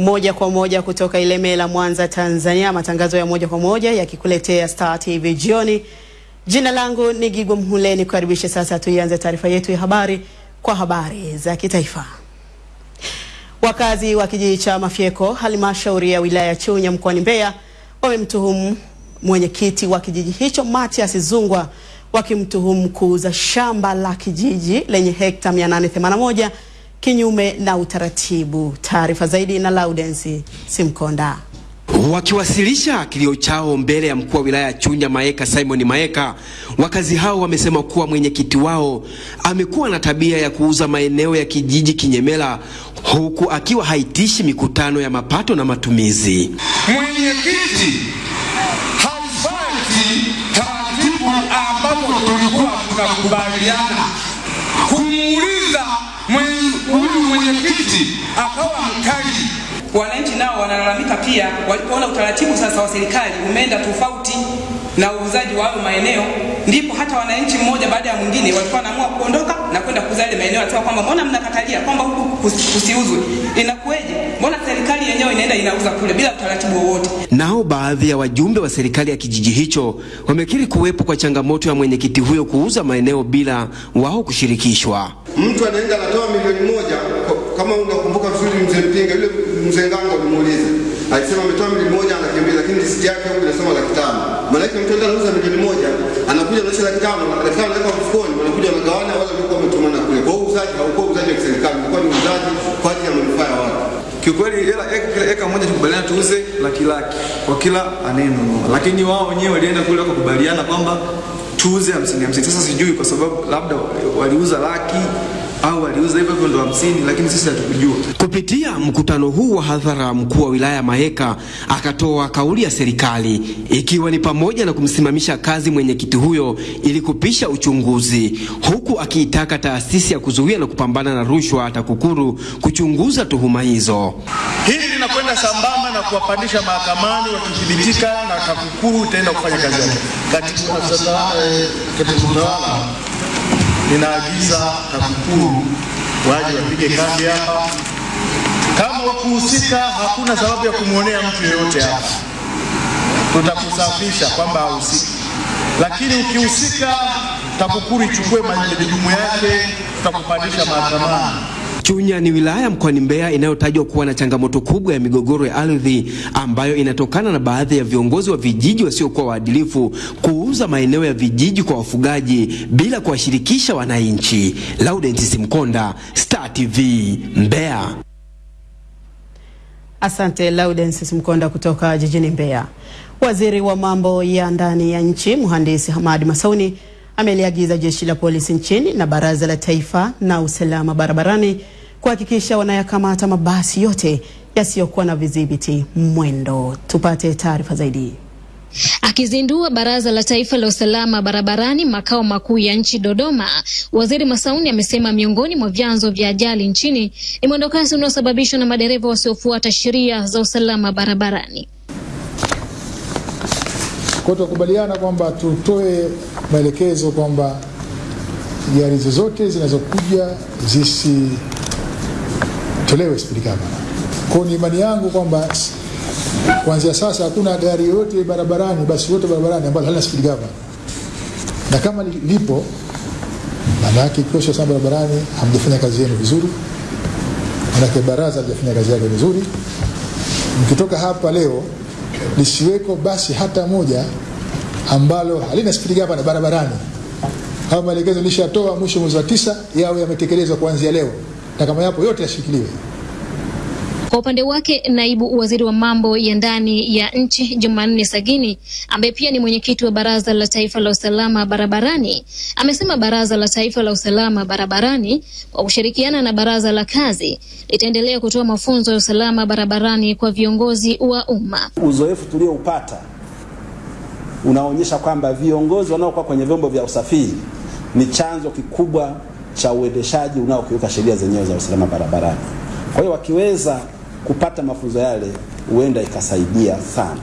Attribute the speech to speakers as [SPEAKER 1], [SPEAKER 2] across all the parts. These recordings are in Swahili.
[SPEAKER 1] moja kwa moja kutoka Ilemela, Mwanza, Tanzania. Matangazo ya moja kwa moja yakikuletea Star TV jioni. Jina langu ni Gigwa Mhule, nikukaribishe sasa. Tuianze taarifa yetu ya habari kwa habari za kitaifa. Wakazi wa kijiji cha Mafyeko, halmashauri ya wilaya ya Chunya mkoani Mbeya, wamemtuhumu mwenyekiti wa kijiji hicho Mathias Zungwa, wakimtuhumu kuuza shamba la kijiji lenye hekta 881 kinyume na utaratibu. Taarifa zaidi na Laudensi Simkonda.
[SPEAKER 2] Wakiwasilisha kilio chao mbele ya mkuu wa wilaya ya Chunya Maeka Simon Maeka, wakazi hao wamesema kuwa mwenyekiti wao amekuwa na tabia ya kuuza maeneo ya kijiji kinyemela, huku akiwa haitishi mikutano ya mapato na matumizi.
[SPEAKER 3] Mwenyekiti haifati taratibu ambazo tulikuwa tunakubaliana. Kumuuliza huyu mwenyekiti akawa mkali.
[SPEAKER 4] Wananchi nao wanalalamika pia walipoona utaratibu sasa wa serikali umeenda tofauti na uuzaji wa hayo maeneo, ndipo hata wananchi mmoja baada ya mwingine walikuwa wanaamua kuondoka na kwenda kuuza ile maeneo, anasema kwamba mbona mnakatalia kwamba huku kusiuzwe, inakuweje? Mbona serikali yenyewe inaenda inauza kule bila utaratibu wowote?
[SPEAKER 2] Nao baadhi ya wajumbe wa serikali ya kijiji hicho wamekiri kuwepo kwa changamoto ya mwenyekiti huyo kuuza maeneo bila wao kushirikishwa.
[SPEAKER 5] Mtu anaenda anatoa milioni moja, kama unakumbuka vizuri, mzee Mpinga yule mzee Ngango alimuuliza, alisema ametoa milioni moja anakimbia, lakini risiti yake huko inasema laki tano. Maana mtu anauza milioni moja, anakuja anaonyesha laki tano, laki tano anaweka mfukoni, wanakuja wanagawana, wale walikuwa wametumana kule. Kwa hiyo uuzaji haukuwa uuzaji wa serikali, ulikuwa ni uuzaji kwa ajili ya manufaa ya watu.
[SPEAKER 6] Kiukweli hela kila eka moja tukubaliana tuuze laki laki kwa kila anayenunua, lakini wao wenyewe walienda kule wakakubaliana kwamba tuuze hamsini hamsini. Sasa sijui kwa sababu labda waliuza laki au aliuza hivyo hivyo ndo hamsini, lakini sisi hatukujua.
[SPEAKER 2] Kupitia mkutano huu wa hadhara, mkuu wa wilaya Maheka akatoa kauli ya serikali ikiwa ni pamoja na kumsimamisha kazi mwenyekiti huyo ili kupisha uchunguzi, huku akiitaka taasisi ya kuzuia na kupambana na rushwa TAKUKURU kuchunguza tuhuma hizo.
[SPEAKER 7] Hili linakwenda sambamba na kuwapandisha mahakamani, wakithibitika na TAKUKURU itaenda kufanya kazi yake. Katibu tawala ninaagiza TAKUKURU waje wapige kambi hapa. Kama wakuhusika, hakuna sababu ya kumwonea mtu yeyote hapa, tutakusafisha kwamba hahusiki, lakini ukihusika, TAKUKURU ichukue majukumu yake, tutakupandisha mahakamani.
[SPEAKER 2] Chunya ni wilaya mkoani Mbeya inayotajwa kuwa na changamoto kubwa ya migogoro ya ardhi ambayo inatokana na baadhi ya viongozi wa vijiji wasiokuwa waadilifu kuuza maeneo ya vijiji kwa wafugaji bila kuwashirikisha wananchi. Laurent Simkonda, Star TV, Mbeya.
[SPEAKER 1] Asante Laurent Simkonda kutoka jijini Mbeya. Waziri wa mambo ya ndani ya nchi Mhandisi Hamadi Masauni ameliagiza jeshi la polisi nchini na baraza la taifa na usalama barabarani kuhakikisha wanayakamata mabasi yote yasiyokuwa na vidhibiti mwendo. Tupate taarifa zaidi.
[SPEAKER 8] Akizindua baraza la taifa la usalama barabarani makao makuu ya nchi Dodoma, waziri Masauni amesema miongoni mwa vyanzo vya ajali nchini ni mwendokasi unaosababishwa na madereva wasiofuata sheria za usalama barabarani.
[SPEAKER 9] Kwa tunakubaliana kwamba tutoe maelekezo kwamba gari zozote zinazokuja zisitolewe spidi kamera. Kwa ni imani yangu kwamba kuanzia sasa hakuna gari yoyote barabarani, basi yote barabarani ambalo halina spidi kamera, na kama lipo, maana yake kikosi cha barabarani hamjafanya kazi yenu vizuri, maanake baraza halijafanya kazi yake vizuri. Mkitoka hapa leo lisiweko basi hata moja ambalo halina spidi gavana barabarani. Haya maelekezo nilishatoa mwisho mwezi wa tisa, yawe yametekelezwa kuanzia leo, na kama yapo yote yashikiliwe.
[SPEAKER 8] Kwa upande wake naibu waziri wa mambo ya ndani ya nchi Jumanne Sagini, ambaye pia ni mwenyekiti wa baraza la taifa la usalama barabarani, amesema baraza la taifa la usalama barabarani kwa kushirikiana na baraza la kazi litaendelea kutoa mafunzo ya usalama barabarani kwa viongozi wa umma.
[SPEAKER 10] Uzoefu tulioupata unaonyesha kwamba viongozi wanaokuwa kwenye vyombo vya usafiri ni chanzo kikubwa cha uendeshaji unaokiuka sheria zenyewe za usalama barabarani. Kwa hiyo wakiweza kupata mafunzo yale, huenda ikasaidia sana.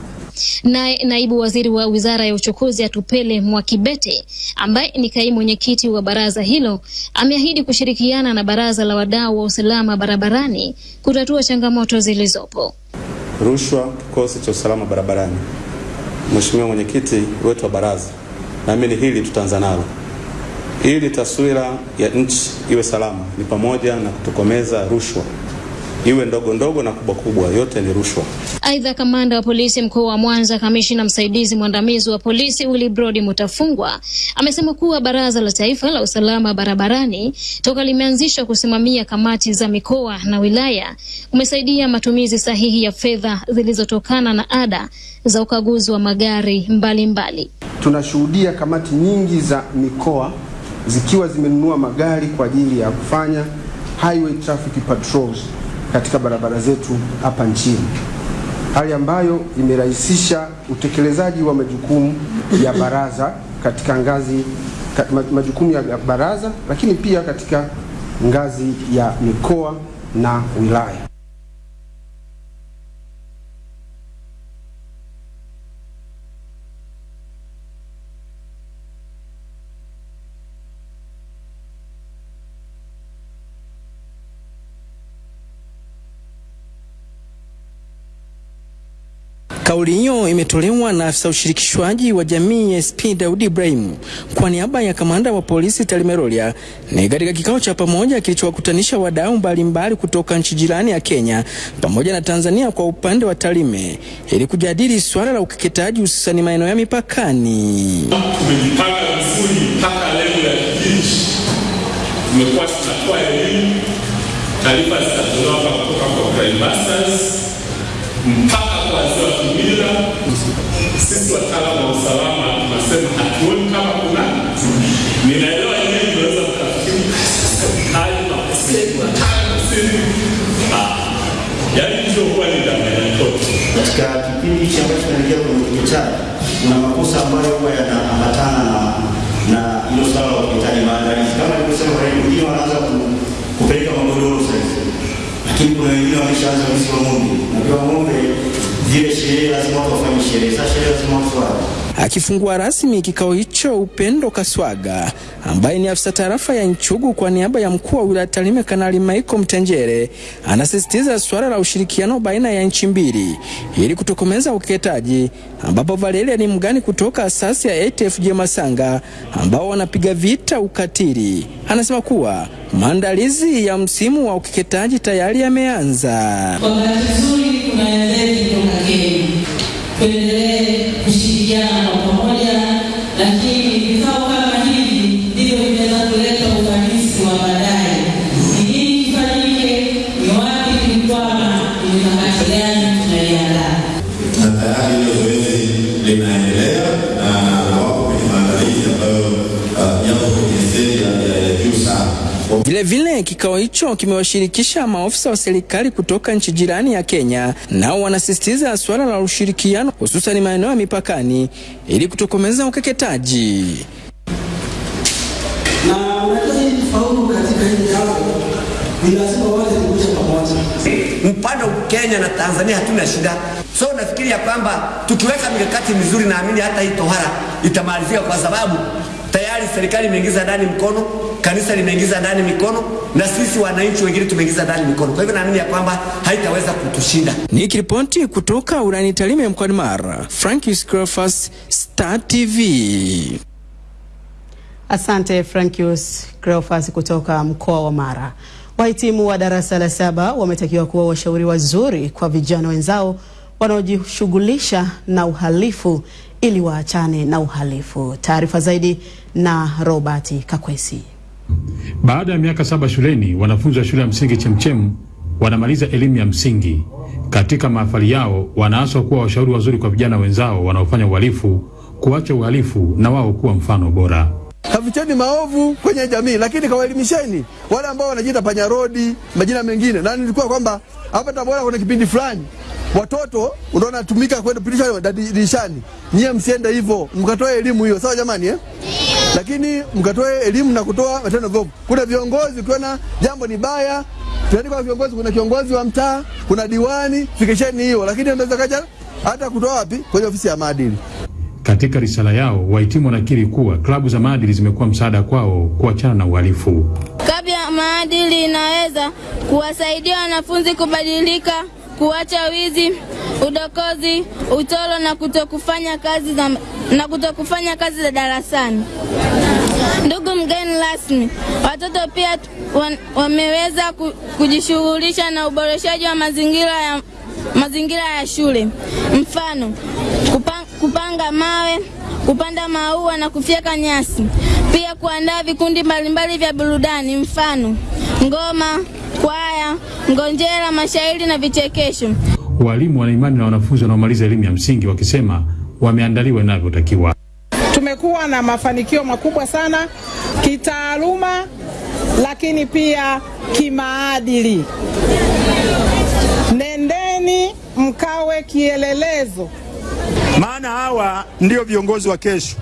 [SPEAKER 8] Naye naibu waziri wa wizara ya uchukuzi Atupele Mwakibete, ambaye ni kaimu mwenyekiti wa baraza hilo, ameahidi kushirikiana na baraza la wadau wa usalama barabarani kutatua changamoto zilizopo.
[SPEAKER 6] Rushwa, kikosi cha usalama barabarani. Mheshimiwa mwenyekiti wetu wa baraza, naamini hili tutaanza nalo ili taswira ya nchi iwe salama, ni pamoja na kutokomeza rushwa, iwe ndogo ndogo na kubwa kubwa, yote ni rushwa.
[SPEAKER 8] Aidha, kamanda wa polisi mkoa wa Mwanza, kamishina msaidizi mwandamizi wa polisi Willibrod Mutafungwa amesema kuwa baraza la taifa la usalama barabarani toka limeanzishwa kusimamia kamati za mikoa na wilaya umesaidia matumizi sahihi ya fedha zilizotokana na ada za ukaguzi wa magari mbalimbali mbali.
[SPEAKER 10] Tunashuhudia kamati nyingi za mikoa zikiwa zimenunua magari kwa ajili ya kufanya highway traffic patrols katika barabara zetu hapa nchini, hali ambayo imerahisisha utekelezaji wa majukumu ya baraza katika ngazi majukumu ya baraza, lakini pia katika ngazi ya mikoa na wilaya.
[SPEAKER 11] Kauli hiyo imetolewa na afisa ushirikishwaji wa jamii SP Daudi Ibrahim kwa niaba ya kamanda wa polisi Talimerolia, ni katika kikao cha pamoja kilichowakutanisha wadau mbalimbali kutoka nchi jirani ya Kenya pamoja na Tanzania kwa upande wa Talime ili kujadili swala la ukeketaji hususani maeneo ya mipakani.
[SPEAKER 12] Tumejipanga vizuri mpaka ya kijiji, tumekuwa tunatoa elimu, taarifa zitatolewa kutoka kwa mpaka kwa wazee. Sisi wataalamu wa usalama tunasema hatuoni kama kuna, ninaelewa yeye tunaweza kufikiri hali kusema, yaani ndio huwa ni changamoto.
[SPEAKER 13] Katika kipindi hichi ambacho tunaingia kwenye ukeketaji, kuna makosa ambayo huwa yanaambatana na na hilo swala la ukeketaji, maandalizi kama nilivyosema, wengine wanaanza lakini kuna wengine wameshaanza wizi wa ng'ombe. Najua ng'ombe zile sherehe lazima watu wafanye sherehe, sasa sherehe lazima watu wafuate.
[SPEAKER 11] Akifungua rasmi kikao hicho, Upendo Kaswaga ambaye ni afisa tarafa ya Nchugu kwa niaba ya mkuu wa wilaya Tarime Kanali Michael Mtenjere anasisitiza suala la ushirikiano baina ya nchi mbili ili kutokomeza ukeketaji, ambapo Valeria ni mgani kutoka asasi ya ATFJ Masanga ambao wanapiga vita ukatili anasema kuwa maandalizi ya msimu wa ukeketaji tayari yameanza.
[SPEAKER 14] Kwa kuna kushirikiana
[SPEAKER 11] Vilevile, kikao hicho kimewashirikisha maofisa wa serikali kutoka nchi jirani ya Kenya, nao wanasisitiza suala la ushirikiano, hususan maeneo ya mipakani ili kutokomeza ukeketaji.
[SPEAKER 15] na unajua ili kufaulu katika hili jambo ni lazima wote kuja pamoja.
[SPEAKER 16] Upande wa Kenya na Tanzania hatuna shida, so nafikiri ya kwamba tukiweka mikakati mizuri, naamini hata hii tohara itamalizika, kwa sababu tayari serikali imeingiza ndani mkono, kanisa limeingiza ndani mikono, na sisi wananchi wengine tumeingiza ndani mikono. Kwa hivyo naamini ya kwamba haitaweza kutushinda.
[SPEAKER 11] Nikiripoti kutoka urani Tarime mkoani Mara, Francis Cleophas, Star TV.
[SPEAKER 1] Asante Frankius Cleophas kutoka mkoa wa Mara. Wahitimu wa darasa la saba wametakiwa kuwa washauri wazuri kwa vijana wenzao wanaojishughulisha na uhalifu ili waachane na uhalifu. Taarifa zaidi na Robert Kakwesi.
[SPEAKER 17] Baada ya miaka saba shuleni, wanafunzi wa shule ya msingi Chemchem wanamaliza elimu ya msingi. Katika mahafali yao, wanaaswa kuwa washauri wazuri kwa vijana wenzao wanaofanya uhalifu, kuacha uhalifu na wao kuwa mfano bora.
[SPEAKER 18] Kaficheni maovu kwenye jamii, lakini kawaelimisheni wale ambao wanajiita panyarodi, majina mengine. Na nilikuwa kwamba hapa Tabora kuna kipindi fulani watoto unaona tumika kwenda pitisha dirishani, nyie msiende hivyo, mkatoa elimu hiyo, sawa jamani eh? Lakini mkatoe elimu na kutoa matendo viovu. Kuna viongozi, ukiona jambo ni baya, tunaandika kwa viongozi, kuna kiongozi wa mtaa, kuna diwani, fikisheni hiyo. Lakini unaweza kaja hata kutoa wapi? Kwenye ofisi ya maadili.
[SPEAKER 17] Katika risala yao, wahitimu wanakiri kuwa klabu za maadili zimekuwa msaada kwao kuachana na uhalifu.
[SPEAKER 19] Klabu ya maadili inaweza kuwasaidia wanafunzi kubadilika, kuacha wizi, udokozi, utoro na kutokufanya kazi za, na kutokufanya kazi za darasani. Ndugu mgeni rasmi, watoto pia wameweza kujishughulisha na uboreshaji wa mazingira ya, mazingira ya shule, mfano kupanga, mawe, kupanda maua na kufyeka nyasi, pia kuandaa vikundi mbalimbali vya burudani, mfano ngoma, kwaya, ngonjera, mashairi na vichekesho.
[SPEAKER 17] Walimu wana imani na wanafunzi wanaomaliza elimu ya msingi wakisema wameandaliwa inavyotakiwa.
[SPEAKER 20] Tumekuwa na mafanikio makubwa sana kitaaluma, lakini pia kimaadili. Nendeni mkawe kielelezo,
[SPEAKER 21] maana hawa ndio viongozi wa kesho.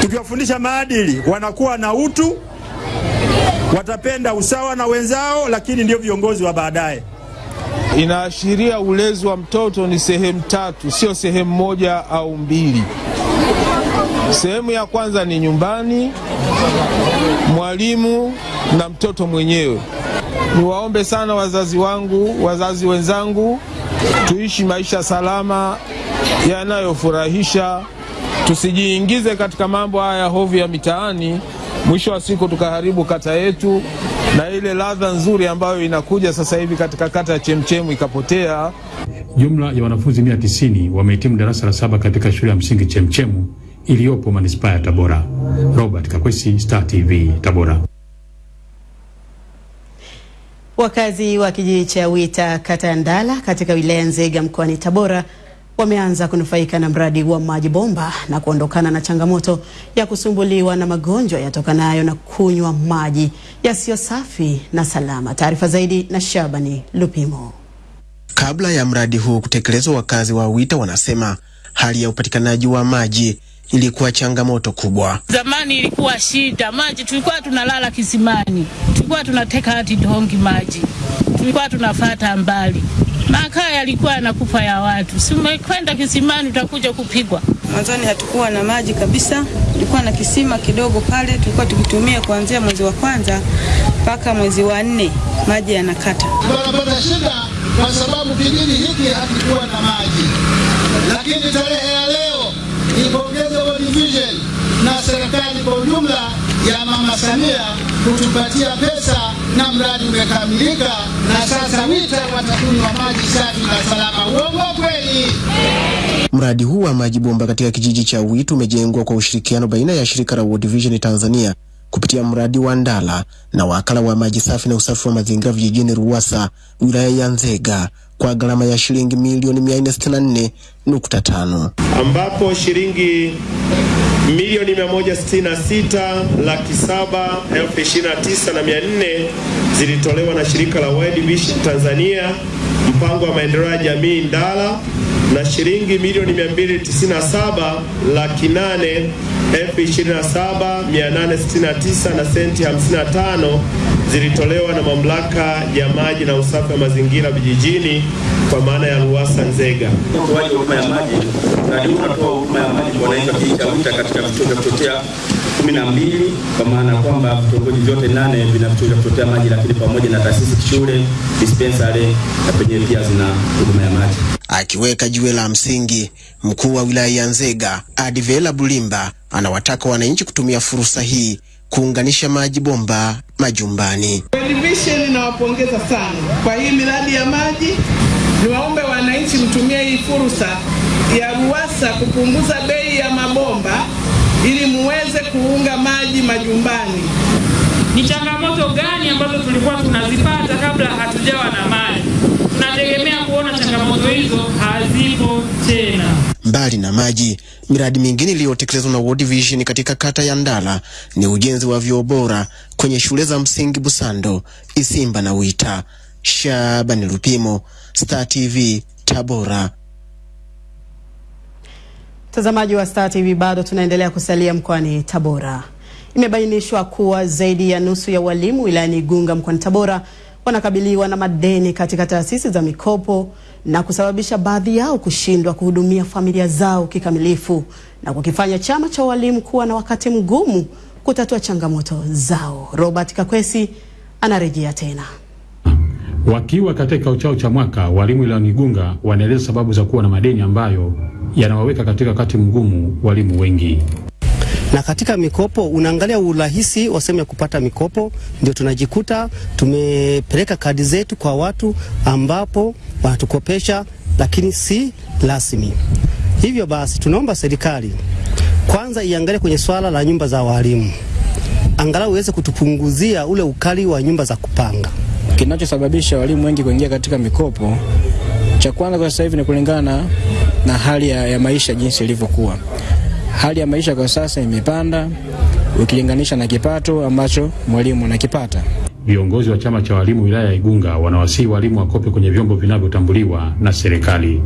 [SPEAKER 21] Tukiwafundisha maadili, wanakuwa na utu, watapenda usawa na wenzao, lakini ndio viongozi wa baadaye.
[SPEAKER 3] Inaashiria ulezi wa mtoto ni sehemu tatu, sio sehemu moja au mbili. Sehemu ya kwanza ni nyumbani, mwalimu na mtoto mwenyewe. Niwaombe sana wazazi wangu, wazazi wenzangu, tuishi maisha salama yanayofurahisha, tusijiingize katika mambo haya hovu ya mitaani, mwisho wa siku tukaharibu kata yetu na ile ladha nzuri ambayo inakuja sasa hivi katika kata ya Chemchemu ikapotea.
[SPEAKER 17] Jumla ya wanafunzi 190 wamehitimu darasa la saba katika shule ya msingi Chemchemu iliyopo manispaa ya Tabora. Robert Kakwesi, Star TV, Tabora.
[SPEAKER 1] Wakazi wa kijiji cha Wita kata ya Ndala katika wilaya Nzega mkoani Tabora wameanza kunufaika na mradi wa maji bomba na kuondokana na changamoto ya kusumbuliwa na magonjwa yatokanayo na kunywa maji yasiyo safi na salama. Taarifa zaidi na Shabani Lupimo.
[SPEAKER 5] Kabla ya mradi huu kutekelezwa, wakazi wa Wita wanasema hali ya upatikanaji wa maji ilikuwa changamoto kubwa.
[SPEAKER 22] Zamani ilikuwa shida, maji tulikuwa tunalala kisimani, tulikuwa tunateka hati dongi maji, tulikuwa tunafata mbali, makaa yalikuwa yanakufa ya watu. Si umekwenda kisimani utakuja kupigwa.
[SPEAKER 23] Mwanzoni hatukuwa na maji kabisa, tulikuwa na kisima kidogo pale, tulikuwa tukitumia kuanzia mwezi wa kwanza mpaka mwezi wa nne, maji yanakata.
[SPEAKER 24] Tunapata shida kwa sababu kijiji hiki hakikuwa na maji, lakini tarehe ya leo ipongeze World Vision na serikali kwa ujumla ya Mama Samia kutupatia pesa na mradi umekamilika, na sasa Wita watakunywa maji safi na salama. Uongo kweli?
[SPEAKER 5] Mradi huu wa maji bomba katika kijiji cha Witu umejengwa kwa ushirikiano baina ya shirika la World Vision Tanzania kupitia mradi wa Ndala na wakala wa maji safi na usafi wa mazingira vijijini Ruwasa wilaya ya Nzega kwa gharama ya shilingi milioni 464.5
[SPEAKER 25] ambapo shilingi milioni 166 laki saba elfu ishirini na zilitolewa na shirika la World Vision Tanzania mpango wa maendeleo ya jamii Ndala na shilingi milioni 297 laki nane elfu ishirini na saba mia nane sitini na tisa na senti 55 zilitolewa na mamlaka ya maji na usafi wa mazingira vijijini kwa maana ya Ruwasa Nzega.
[SPEAKER 26] Utoaji wa huduma ya maji, mradi huu unatoa huduma ya maji kwa wananchi wa kijiji cha katika vituo vya kuchotea kumi na mbili kwa maana ya kwamba vitongoji vyote nane vina kutotea vya kuchotea maji, lakini pamoja na taasisi shule, dispensary na penyewe pia zina huduma ya maji.
[SPEAKER 5] Akiweka jiwe la msingi, mkuu wa wilaya ya Nzega Adivela Bulimba anawataka wananchi kutumia fursa hii kuunganisha maji bomba majumbani.
[SPEAKER 20] Division inawapongeza sana kwa hii miradi ya maji. Niwaombe wananchi mtumie hii fursa ya Ruwasa kupunguza bei ya mabomba ili muweze kuunga maji majumbani.
[SPEAKER 27] Ni changamoto gani ambazo tulikuwa tunazipata kabla hatujawa na maji? Tunategemea kuona changamoto hizo hazipo tena.
[SPEAKER 5] Mbali na maji, miradi mingine iliyotekelezwa na World Vision katika kata ya Ndala ni ujenzi wa vyoo bora kwenye shule za msingi Busando, Isimba na Wita. Shabani Lupimo, Star TV, Tabora.
[SPEAKER 1] Mtazamaji wa Star TV, bado tunaendelea kusalia mkoani Tabora. Imebainishwa kuwa zaidi ya nusu ya walimu wilayani Igunga mkoani Tabora wanakabiliwa na madeni katika taasisi za mikopo na kusababisha baadhi yao kushindwa kuhudumia familia zao kikamilifu na kukifanya chama cha walimu kuwa na wakati mgumu kutatua changamoto zao. Robert Kakwesi anarejea tena.
[SPEAKER 17] Wakiwa katika kikao chao cha mwaka, walimu wilayani Igunga wanaeleza sababu za kuwa na madeni ambayo yanawaweka katika wakati mgumu walimu wengi.
[SPEAKER 28] na katika mikopo unaangalia urahisi wa sehemu ya kupata mikopo, ndio tunajikuta tumepeleka kadi zetu kwa watu ambapo wanatukopesha lakini si rasmi. Hivyo basi tunaomba serikali kwanza iangalie kwenye swala la nyumba za walimu, angalau iweze kutupunguzia ule ukali wa nyumba za kupanga.
[SPEAKER 29] Kinachosababisha walimu wengi kuingia katika mikopo, cha kwanza kwa sasa hivi ni kulingana na, hali ya, ya maisha jinsi ilivyokuwa. Hali ya maisha kwa sasa imepanda ukilinganisha na kipato ambacho mwalimu anakipata.
[SPEAKER 17] Viongozi wa chama cha walimu wilaya ya Igunga wanawasihi walimu wakope kwenye vyombo vinavyotambuliwa na serikali.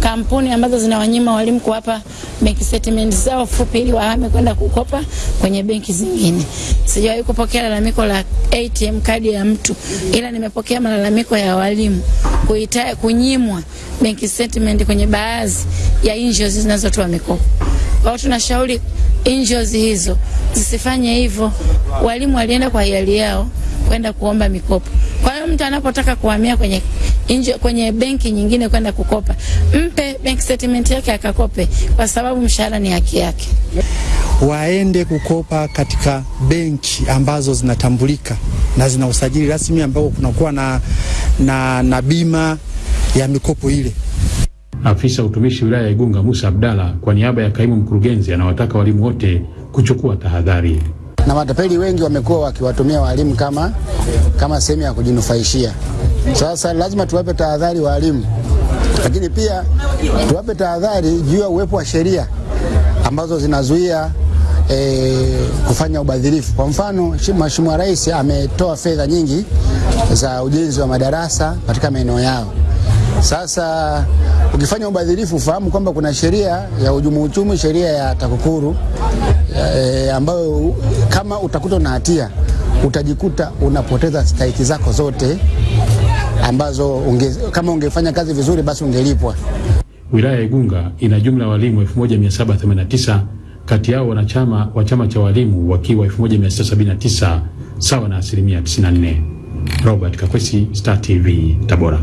[SPEAKER 30] Kampuni ambazo zinawanyima walimu kuwapa bank statement zao fupi ili wahame kwenda kukopa kwenye benki zingine. Sijawahi kupokea lalamiko la ATM kadi ya mtu, ila nimepokea malalamiko ya walimu kuita, kunyimwa benki statement kwenye baadhi ya NGOs zinazotoa mikopo. Kwa hiyo tunashauri NGOs hizo zisifanye hivyo. Walimu walienda kwa hiari yao kwenda kuomba mikopo. Kwa hiyo mtu anapotaka kuhamia kwenye inje, kwenye benki nyingine kwenda kukopa, mpe bank statement yake akakope, kwa sababu mshahara ni haki yake.
[SPEAKER 31] waende kukopa katika benki ambazo zinatambulika na zina usajili rasmi ambao kunakuwa na, na, na bima ya mikopo ile.
[SPEAKER 17] Afisa utumishi wilaya ya Igunga Musa Abdalla kwa niaba ya kaimu mkurugenzi anawataka walimu wote kuchukua tahadhari.
[SPEAKER 32] Na matapeli wengi wamekuwa wakiwatumia walimu kama, kama sehemu ya kujinufaishia. Sasa lazima tuwape tahadhari walimu, lakini pia tuwape tahadhari juu ya uwepo wa sheria ambazo zinazuia e, kufanya ubadhirifu. Kwa mfano, shi- Mheshimiwa Rais ametoa fedha nyingi za ujenzi wa madarasa katika maeneo yao. Sasa ukifanya ubadhirifu, ufahamu kwamba kuna sheria ya uhujumu uchumi, sheria ya TAKUKURU e, ambayo kama utakuta na hatia utajikuta unapoteza stahiki zako zote ambazo unge, kama ungefanya kazi vizuri basi ungelipwa.
[SPEAKER 17] Wilaya ya Igunga ina jumla ya walimu 1789 kati yao wanachama wa chama cha walimu wakiwa 1679 sawa na asilimia 94. Robert Kakwesi, Star TV, Tabora.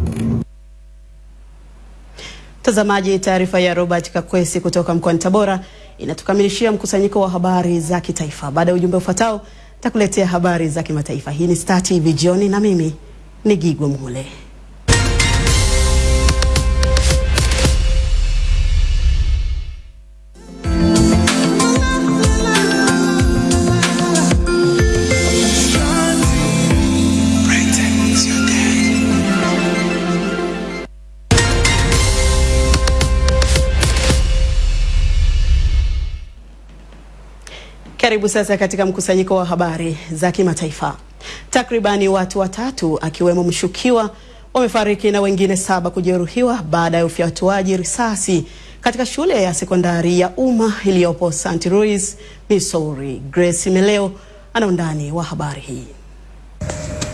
[SPEAKER 1] Mtazamaji, taarifa ya Robert Kakwesi kutoka mkoani Tabora inatukamilishia mkusanyiko wa habari za kitaifa. Baada ya ujumbe ufuatao, takuletea habari za kimataifa. Hii ni Star TV jioni, na mimi ni Gigwa Mule. Karibu sasa katika mkusanyiko wa habari za kimataifa. Takribani watu watatu akiwemo mshukiwa wamefariki na wengine saba kujeruhiwa baada ya ufyatuaji risasi katika shule ya sekondari ya umma iliyopo St. Louis, Missouri. Grace Meleo ana undani wa habari hii.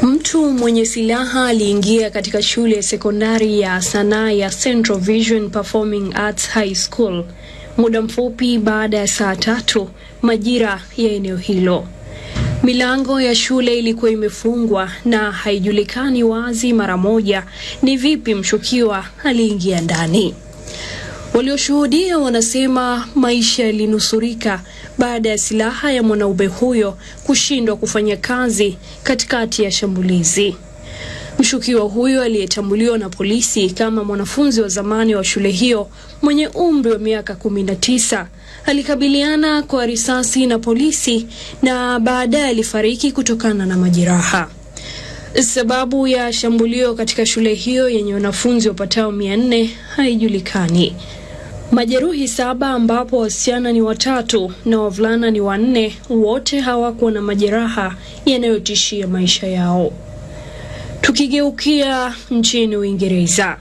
[SPEAKER 33] Mtu mwenye silaha aliingia katika shule ya sekondari ya sanaa ya Central Vision Performing Arts High School muda mfupi baada ya saa tatu majira ya eneo hilo. Milango ya shule ilikuwa imefungwa na haijulikani wazi mara moja ni vipi mshukiwa aliingia ndani. Walioshuhudia wanasema maisha yalinusurika baada ya silaha ya mwanaume huyo kushindwa kufanya kazi katikati ya shambulizi. Mshukiwa huyo aliyetambuliwa na polisi kama mwanafunzi wa zamani wa shule hiyo mwenye umri wa miaka 19 alikabiliana kwa risasi na polisi na baadaye alifariki kutokana na majeraha. Sababu ya shambulio katika shule hiyo yenye wanafunzi wapatao 400 haijulikani. Majeruhi saba ambapo wasichana ni watatu na wavulana ni wanne, wote hawakuwa na majeraha yanayotishia maisha yao. Tukigeukia nchini Uingereza,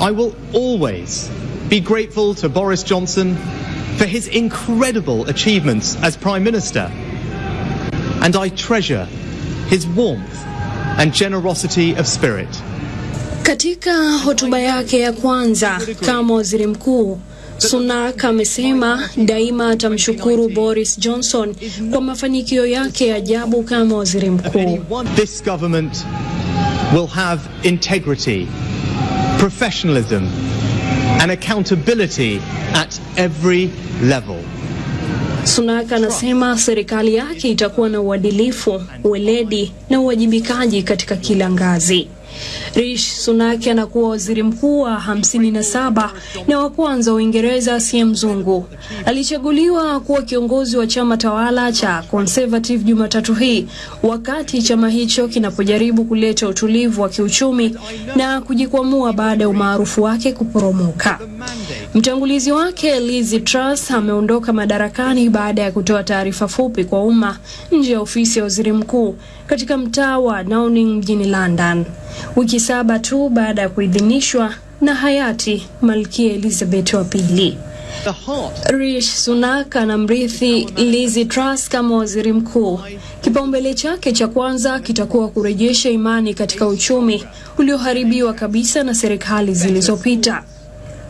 [SPEAKER 34] I will always be grateful to Boris Johnson for his incredible achievements as Prime Minister, and I treasure his warmth and generosity of spirit.
[SPEAKER 33] Katika hotuba yake ya kwanza kama waziri mkuu, Sunak amesema daima atamshukuru Boris Johnson kwa mafanikio yake ya ajabu kama waziri mkuu.
[SPEAKER 34] This government will have integrity, professionalism, and accountability at every level.
[SPEAKER 33] Sunak anasema serikali yake itakuwa na uadilifu, weledi na uwajibikaji katika kila ngazi. Rishi Sunak anakuwa waziri mkuu wa 57 na wa kwanza wa Uingereza asiye mzungu. Alichaguliwa kuwa kiongozi wa chama tawala cha Conservative Jumatatu hii, wakati chama hicho kinapojaribu kuleta utulivu wa kiuchumi na kujikwamua baada ya umaarufu wake kuporomoka. Mtangulizi wake Liz Truss ameondoka madarakani baada ya kutoa taarifa fupi kwa umma nje ya ofisi ya waziri mkuu katika mtaa wa Downing mjini London, wiki saba tu baada ya kuidhinishwa na hayati Malkia Elizabeth wa pili. Rishi Sunak anamrithi Liz Truss kama waziri mkuu. Kipaumbele chake cha kwanza kitakuwa kurejesha imani katika uchumi ulioharibiwa kabisa na serikali zilizopita.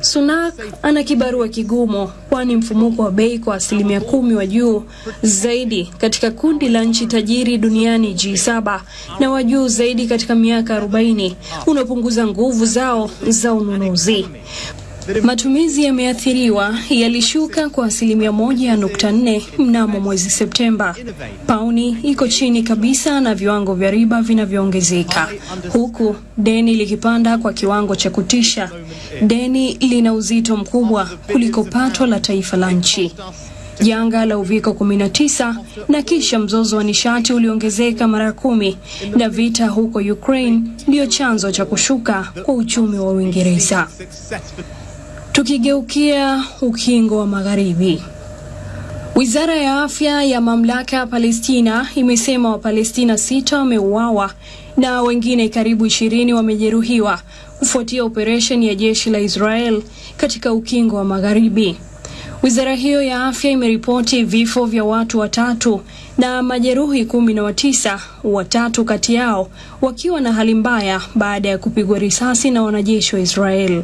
[SPEAKER 33] Sunak ana kibarua kigumu, kwani mfumuko wa bei kwa asilimia kumi wa juu zaidi katika kundi la nchi tajiri duniani G7 na wa juu zaidi katika miaka 40 unapunguza nguvu zao za ununuzi. Matumizi yameathiriwa, yalishuka kwa asilimia moja nukta nne mnamo mwezi Septemba. Pauni iko chini kabisa na viwango vya riba vinavyoongezeka, huku deni likipanda kwa kiwango cha kutisha. Deni lina uzito mkubwa kuliko pato la taifa la nchi. Janga la uviko 19 na kisha mzozo wa nishati uliongezeka mara kumi, na vita huko Ukraine ndiyo chanzo cha kushuka kwa uchumi wa Uingereza. Tukigeukia ukingo wa magharibi, wizara ya afya ya mamlaka ya Palestina imesema Wapalestina sita wameuawa na wengine karibu ishirini wamejeruhiwa kufuatia operesheni ya jeshi la Israel katika ukingo wa magharibi. Wizara hiyo ya afya imeripoti vifo vya watu watatu na majeruhi kumi na watisa, watatu kati yao wakiwa na hali mbaya baada ya kupigwa risasi na wanajeshi wa Israel.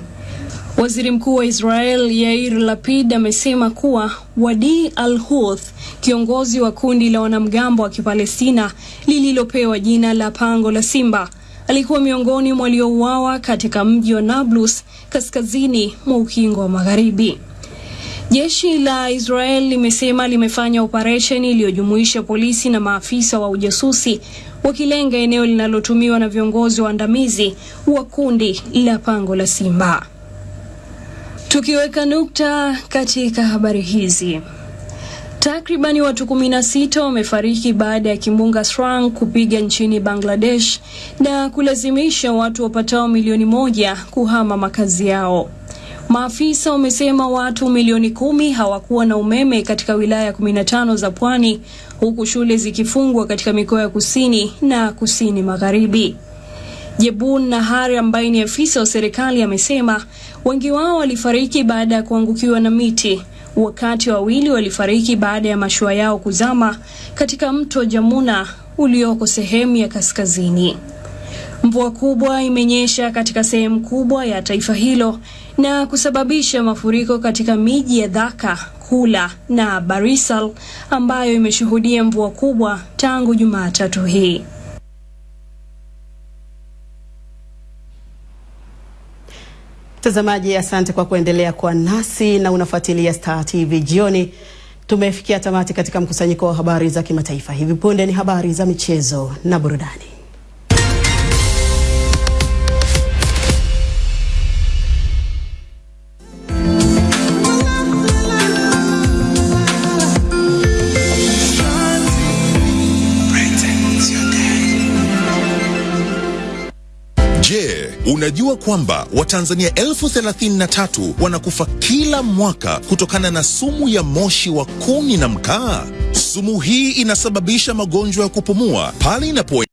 [SPEAKER 33] Waziri Mkuu wa Israel Yair Lapid amesema kuwa Wadi al-Houth, kiongozi wa kundi la wanamgambo wa Kipalestina lililopewa jina la Pango la Simba, alikuwa miongoni mwa waliouawa katika mji wa Nablus kaskazini mwa ukingo wa Magharibi. Jeshi la Israel limesema limefanya operesheni iliyojumuisha polisi na maafisa wa ujasusi wakilenga eneo linalotumiwa na viongozi waandamizi wa kundi la Pango la Simba. Tukiweka nukta katika habari hizi, takribani watu 16 wamefariki baada ya kimbunga Srang kupiga nchini Bangladesh na kulazimisha watu wapatao milioni moja kuhama makazi yao. Maafisa wamesema watu milioni kumi hawakuwa na umeme katika wilaya 15 za pwani huku shule zikifungwa katika mikoa ya kusini na kusini magharibi. Jebun Nahar ambaye ni afisa wa serikali amesema wengi wao walifariki baada ya kuangukiwa na miti, wakati wawili walifariki baada ya mashua yao kuzama katika mto Jamuna ulioko sehemu ya kaskazini. Mvua kubwa imenyesha katika sehemu kubwa ya taifa hilo na kusababisha mafuriko katika miji ya Dhaka, Kula na Barisal ambayo imeshuhudia mvua kubwa tangu Jumatatu hii.
[SPEAKER 1] Mtazamaji, asante kwa kuendelea kwa nasi na unafuatilia Star TV jioni. Tumefikia tamati katika mkusanyiko wa habari za kimataifa. Hivi punde ni habari za michezo na burudani.
[SPEAKER 35] Unajua kwamba Watanzania elfu thelathini na tatu wanakufa kila mwaka kutokana na sumu ya moshi wa kuni na mkaa? Sumu hii inasababisha magonjwa ya kupumua pale inapo